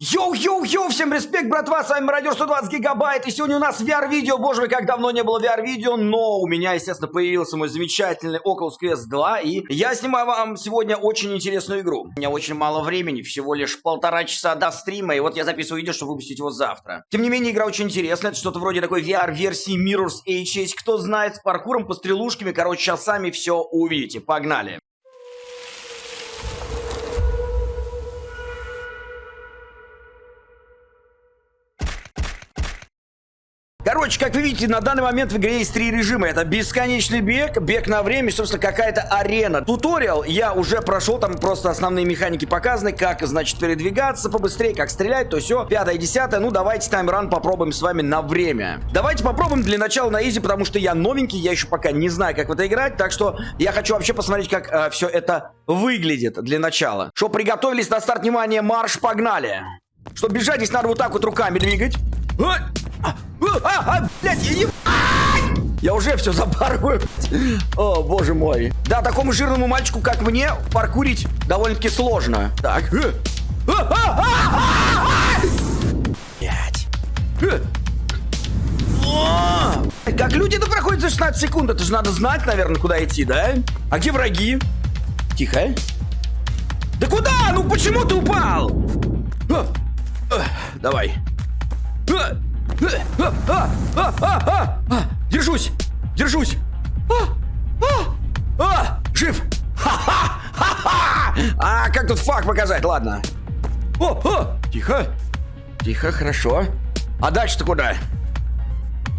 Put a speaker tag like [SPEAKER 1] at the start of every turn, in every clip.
[SPEAKER 1] Йоу-йоу-йоу, всем респект, братва, с вами Мародер 120 гигабайт, и сегодня у нас VR-видео, боже мой, как давно не было VR-видео, но у меня, естественно, появился мой замечательный Oculus Quest 2, и я снимаю вам сегодня очень интересную игру. У меня очень мало времени, всего лишь полтора часа до стрима, и вот я записываю видео, чтобы выпустить его завтра. Тем не менее, игра очень интересная, это что-то вроде такой VR-версии Mirror's Edge, кто знает, с паркуром, пострелушками, короче, сейчас сами все увидите, погнали. Короче, как вы видите, на данный момент в игре есть три режима. Это бесконечный бег, бег на время, собственно, какая-то арена. Туториал я уже прошел, там просто основные механики показаны, как, значит, передвигаться побыстрее, как стрелять, то все. Пятое, десятое, ну давайте таймран попробуем с вами на время. Давайте попробуем для начала на изи, потому что я новенький, я еще пока не знаю, как в это играть, так что я хочу вообще посмотреть, как э, все это выглядит для начала. Что, приготовились на старт, внимание, марш, погнали. Чтобы бежать, здесь надо вот так вот руками двигать. А, а, блядь, я, я уже все запарываю. О, боже мой. Да, такому жирному мальчику, как мне, паркурить довольно-таки сложно. Так. Блядь. Как люди это проходят за 16 секунд? Это же надо знать, наверное, куда идти, да? А где враги? Тихо. Да куда? Ну почему ты упал? Давай. Держусь! Держусь! А, жив! А, как тут факт показать? Ладно. Тихо. Тихо, хорошо. А дальше-то куда?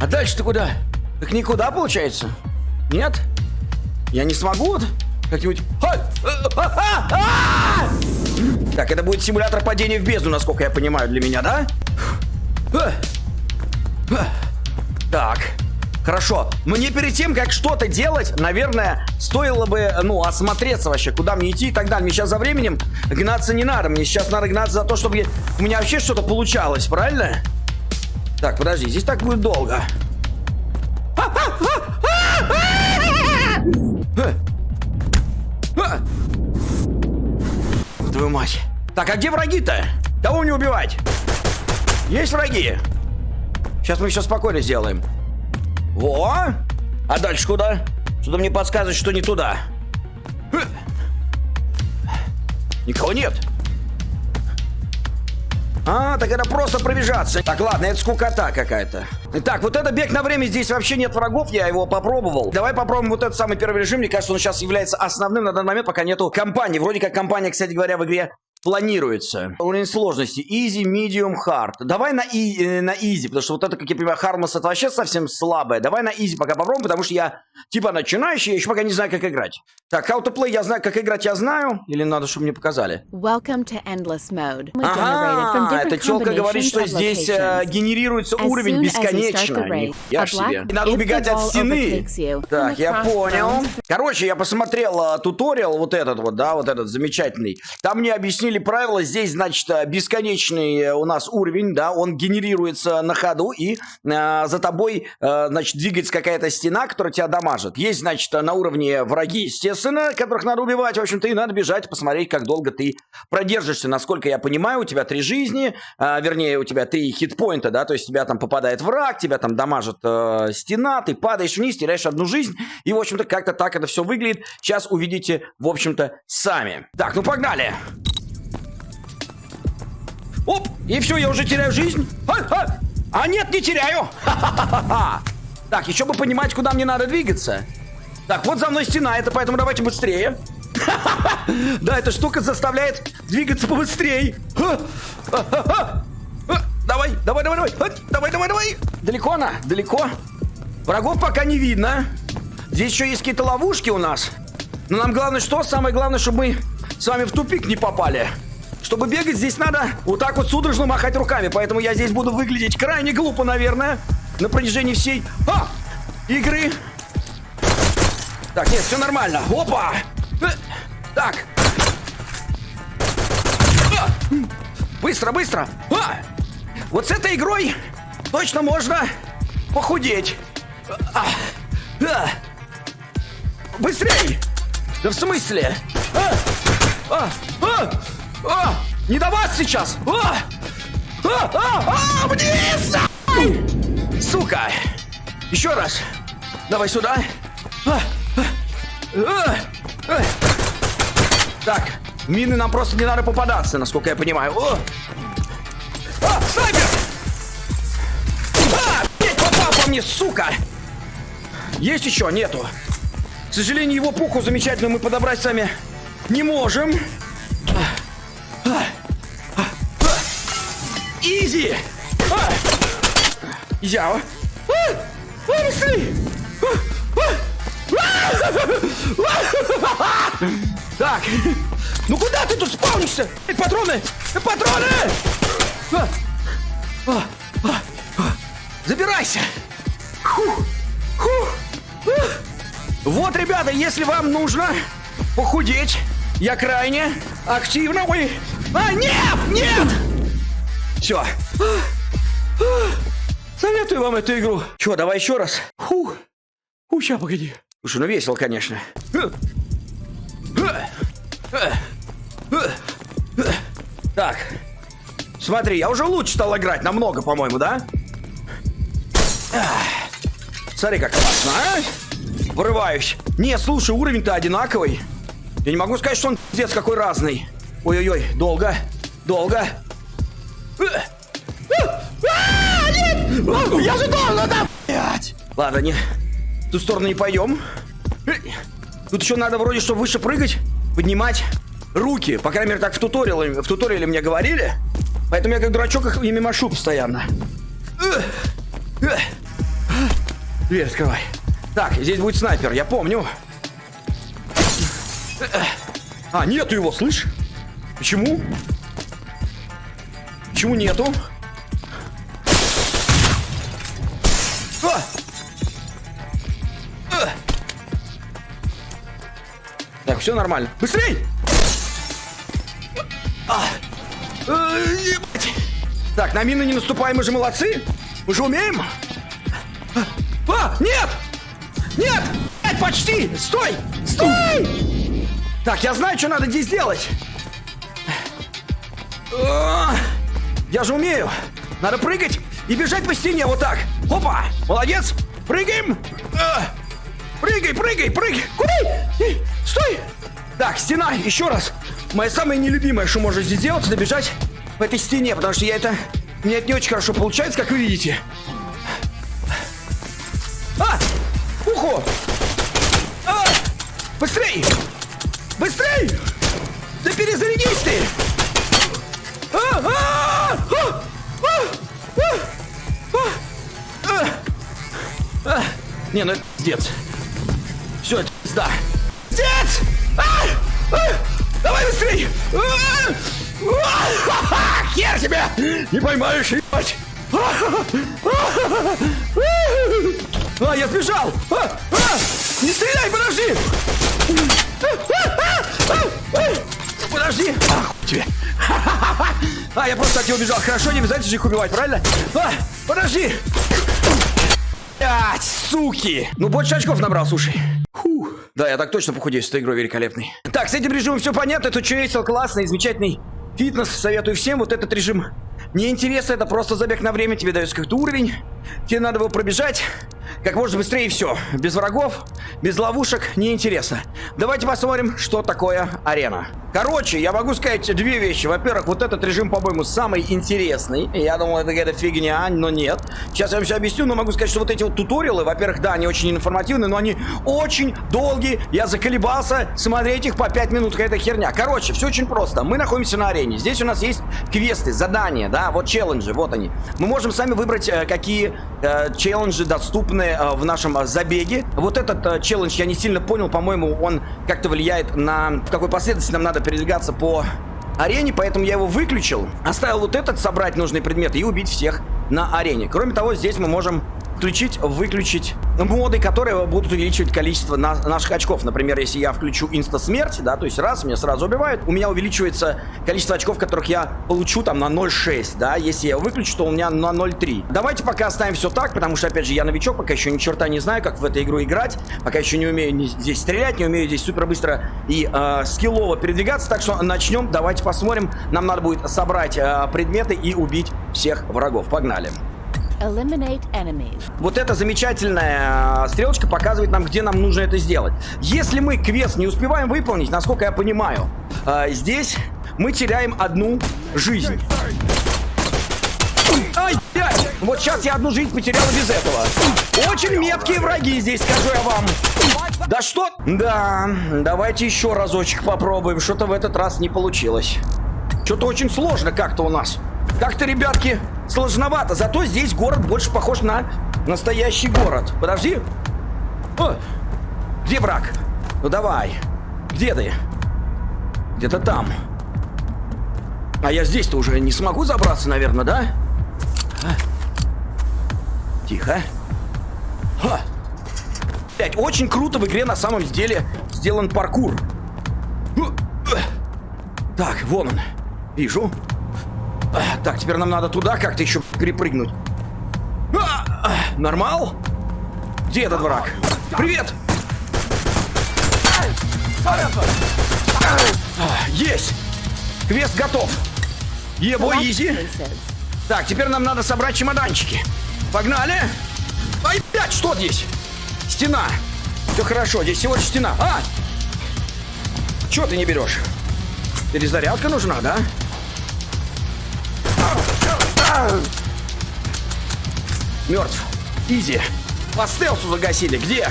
[SPEAKER 1] А дальше-то куда? Так никуда, получается? Нет? Я не смогу как-нибудь... Так, это будет симулятор падения в бездну, насколько я понимаю, для меня, да? Так. Хорошо. Мне перед тем, как что-то делать, наверное, стоило бы, ну, осмотреться вообще, куда мне идти и так далее. Мне сейчас за временем гнаться не надо. Мне сейчас надо гнаться за то, чтобы у меня вообще что-то получалось, правильно? Так, подожди, здесь так будет долго. Твою мать. Так, а где враги-то? Кого мне убивать? Есть враги? Сейчас мы все спокойно сделаем. Во! А дальше куда? Что-то мне подсказывает, что не туда. Никого нет. А, так это просто пробежаться. Так, ладно, это скукота какая-то. Итак, вот это бег на время, здесь вообще нет врагов, я его попробовал. Давай попробуем вот этот самый первый режим, мне кажется, он сейчас является основным на данный момент, пока нету компании. Вроде как компания, кстати говоря, в игре планируется. Уровень сложности. Easy, medium, hard. Давай на, и, э, на easy, потому что вот это, как я понимаю, Harmless это вообще совсем слабое. Давай на easy пока попробуем, потому что я типа начинающий, я еще пока не знаю, как играть. Так, how to play, я знаю, как играть, я знаю. Или надо, чтобы мне показали?
[SPEAKER 2] Welcome to endless mode.
[SPEAKER 1] Ага, эта телка говорит, что здесь э, генерируется уровень бесконечно. Я ж себе. И надо убегать от стены. Так, я понял. Короче, я посмотрел э, туториал вот этот вот, да, вот этот замечательный. Там мне объяснили, объяснили правила. Здесь, значит, э, бесконечный э, у нас уровень, да, он генерируется на ходу, и э, за тобой, э, значит, двигается какая-то стена, которая тебя дамажит. Есть, значит, на уровне враги, естественно, которых надо убивать, в общем-то, и надо бежать, посмотреть, как долго ты продержишься. Насколько я понимаю, у тебя три жизни, э, вернее, у тебя три хитпоинта, да, то есть тебя там попадает враг, тебя там дамажит э, стена, ты падаешь вниз, теряешь одну жизнь, и, в общем-то, как-то так это все выглядит. Сейчас увидите, в общем-то, сами. Так, ну погнали! Оп! И все, я уже теряю жизнь. А, а, а нет, не теряю. Так, еще бы понимать, куда мне надо двигаться. Так, вот за мной стена, это поэтому давайте быстрее. Да, эта штука заставляет двигаться побыстрее. Давай, давай, давай, давай. Давай, давай, давай. Далеко она? Далеко? Врагов пока не видно. Здесь еще есть какие-то ловушки у нас. Но нам главное что? Самое главное, чтобы мы с вами в тупик не попали. Чтобы бегать, здесь надо вот так вот судорожно махать руками. Поэтому я здесь буду выглядеть крайне глупо, наверное. На протяжении всей а! игры. Так, нет, все нормально. Опа! Э, так. А! Быстро, быстро. А! Вот с этой игрой точно можно похудеть. А! А! Быстрей! Да в смысле? А! А! А! А! Не до вас сейчас! А! А, а, а, вниз! Сука! Еще раз. Давай сюда. А, а, а, а. Так, мины нам просто не надо попадаться, насколько я понимаю. О! А, снайпер! А, блядь, попал по мне, сука! Есть еще? Нету. К сожалению, его пуху замечательно мы подобрать сами не можем. Изи! Я. Так. Ну куда ты тут спавнишься? Патроны! Патроны! Забирайся! Вот, ребята, если вам нужно похудеть, я крайне активно... Ой! А, нет! Нет! Все. Советую вам эту игру. Че, давай еще раз. Фу. Фу, сейчас, погоди. Слушай, ну весело, конечно. Так. Смотри, я уже лучше стал играть. Намного, по-моему, да? Смотри, как классно, а? Вырываюсь. Не, слушай, уровень-то одинаковый. Я не могу сказать, что он пиздец какой разный. Ой-ой-ой, долго, долго. Я же должен, да, блядь! Ладно, не, в ту сторону не пойдем. Тут еще надо вроде, что выше прыгать, поднимать руки. По крайней мере, так в туториале, в туториале мне говорили. Поэтому я как дурачок их ими машу постоянно. Дверь открывай. Так, здесь будет снайпер, я помню. А, нету его, слышь? Почему? Почему нету? А! А! Так, все нормально. Быстрей! А! Э, так, на мины не наступаем, мы же молодцы. Мы же умеем. А, нет! Нет! Нет, почти! Стой! Стой! Так, я знаю, что надо здесь делать. Я же умею. Надо прыгать и бежать по стене вот так. Опа! Молодец! Прыгаем! Прыгай, прыгай, прыгай! Куда? Стой! Так, стена, еще раз. Моя самая нелюбимая, что можно здесь делать, это бежать по этой стене, потому что я это... Мне это не очень хорошо получается, как вы видите. А! Ухо! А! Быстрей! Не, ну это пиздец. Все, это пизда. Пиздец! А! А! Давай быстрей! А! А! Хер тебя! Не поймаешь, ебать! А, я сбежал! А! А! Не стреляй, подожди! Подожди! Ах, тебе! А, я просто от него убежал. Хорошо, не обязательно же их убивать, правильно? А, подожди! Блять, суки! Ну, больше очков набрал, слушай. Фу. Да, я так точно похудею с этой игрой великолепный. Так, с этим режимом все понятно. Это что весел, классный, замечательный фитнес. Советую всем вот этот режим. Не интересно, это просто забег на время. Тебе дается какой-то уровень. Тебе надо его пробежать как можно быстрее и все. Без врагов, без ловушек, неинтересно. Давайте посмотрим, что такое арена. Короче, я могу сказать две вещи. Во-первых, вот этот режим, по-моему, самый интересный. Я думал, это какая-то фигня, но нет. Сейчас я вам все объясню, но могу сказать, что вот эти вот туториалы, во-первых, да, они очень информативны, но они очень долгие. Я заколебался смотреть их по 5 минут, какая-то херня. Короче, все очень просто. Мы находимся на арене. Здесь у нас есть квесты, задания, да, вот челленджи, вот они. Мы можем сами выбрать, э, какие э, челленджи доступны э, в нашем забеге. Вот этот челлендж я не сильно понял, по-моему, он как-то влияет на какой последовательности нам надо передвигаться по арене, поэтому я его выключил. Оставил вот этот, собрать нужные предметы и убить всех на арене. Кроме того, здесь мы можем включить, выключить моды, которые будут увеличивать количество на наших очков. Например, если я включу инста-смерть, да, то есть раз, меня сразу убивают, у меня увеличивается количество очков, которых я получу там на 0,6, да, если я выключу, то у меня на 0,3. Давайте пока оставим все так, потому что, опять же, я новичок, пока еще ни черта не знаю, как в эту игру играть, пока еще не умею здесь стрелять, не умею здесь супер быстро и э, скиллово передвигаться, так что начнем, давайте посмотрим. Нам надо будет собрать э, предметы и убить всех врагов. Погнали. Вот эта замечательная стрелочка показывает нам, где нам нужно это сделать. Если мы квест не успеваем выполнить, насколько я понимаю, э, здесь мы теряем одну жизнь. Ай, ай! Вот сейчас я одну жизнь потерял без этого. Очень меткие враги здесь, скажу я вам. Да что? Да, давайте еще разочек попробуем. Что-то в этот раз не получилось. Что-то очень сложно как-то у нас. Как-то, ребятки, сложновато. Зато здесь город больше похож на настоящий город. Подожди. О, где враг? Ну давай. Где ты? Где-то там. А я здесь-то уже не смогу забраться, наверное, да? Тихо. Ха. Блять, очень круто в игре на самом деле сделан паркур. Так, вон он. Вижу. Так, теперь нам надо туда как-то еще перепрыгнуть. А, нормал? Где этот враг? Привет! Есть! Квест готов. Ебо, изи. Так, теперь нам надо собрать чемоданчики. Погнали! Ай, блядь, что здесь? Стена. Все хорошо, здесь всего лишь стена. А! Чего ты не берешь? Перезарядка нужна, да? Мертв. Изи. По стелсу загасили. Где?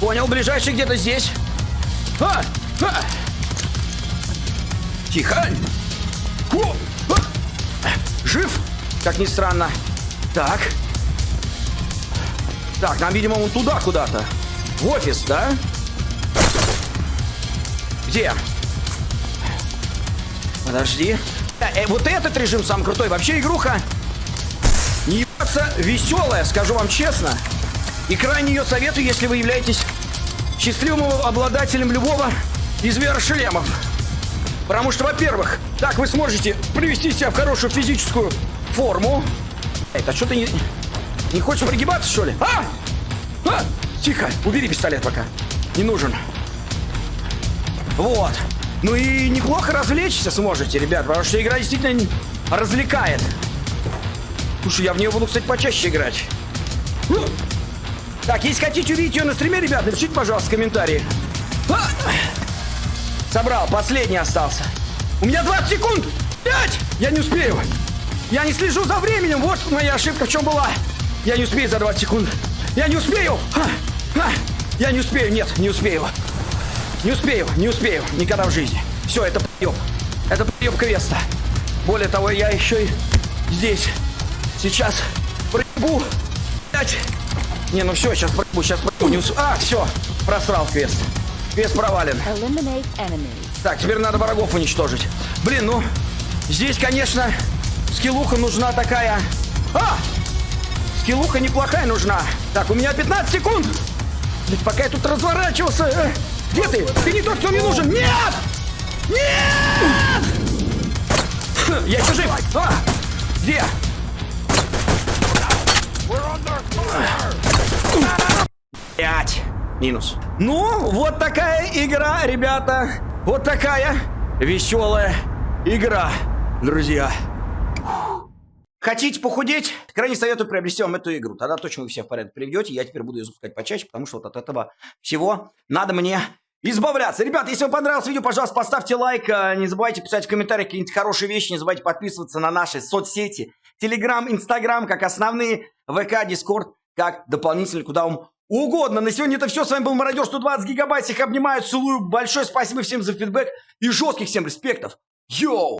[SPEAKER 1] Понял, ближайший где-то здесь. А! А! Тихо. О! А! Жив? Как ни странно. Так. Так, нам, видимо, он туда куда-то. В офис, да? Где? Подожди. Э, вот этот режим сам крутой. Вообще игруха не ебаться веселая, скажу вам честно. И крайне ее советую, если вы являетесь счастливым обладателем любого из VR-шлемов. Потому что, во-первых, так вы сможете привести себя в хорошую физическую форму. Это что ты не, не хочешь пригибаться, что ли? А! А! Тихо, убери пистолет пока. Не нужен. Вот. Ну и неплохо развлечься сможете, ребят, потому что игра действительно развлекает. Слушай, я в нее буду, кстати, почаще играть. Так, если хотите увидеть ее на стриме, ребят, напишите, пожалуйста, в комментарии. А! Собрал, последний остался. У меня 20 секунд! 5! Я не успею! Я не слежу за временем! Вот моя ошибка в чем была! Я не успею за 20 секунд! Я не успею! А! А! Я не успею! Нет, не успею! Не успею, не успею, никогда в жизни. Все, это прием. Это прием квеста. Более того, я еще и здесь. Сейчас проебу. Блять. Не, ну все, сейчас проебу, сейчас проебу. Не ус... А, все, просрал квест. Квест провален. Так, теперь надо врагов уничтожить. Блин, ну, здесь, конечно, скиллуха нужна такая... А! Скиллуха неплохая нужна. Так, у меня 15 секунд. Блин, пока я тут разворачивался... Где ты? Ты не тот, кто мне нужен! Нет! Нет! Я еще жив! А! Где? Пять. Минус. Ну, вот такая игра, ребята. Вот такая веселая игра, друзья. Хотите похудеть? Крайне советую приобрести вам эту игру. Тогда точно вы все в порядок приведете. Я теперь буду ее запускать почаще, потому что вот от этого всего надо мне избавляться. Ребят, если вам понравилось видео, пожалуйста, поставьте лайк. Э, не забывайте писать в комментариях какие-нибудь хорошие вещи. Не забывайте подписываться на наши соцсети. Телеграм, Инстаграм, как основные. ВК, Дискорд, как дополнительные, куда вам угодно. На сегодня это все. С вами был Мародер 120 гигабайт. Всех обнимаю, целую. Большое спасибо всем за фидбэк и жестких всем респектов. Йоу!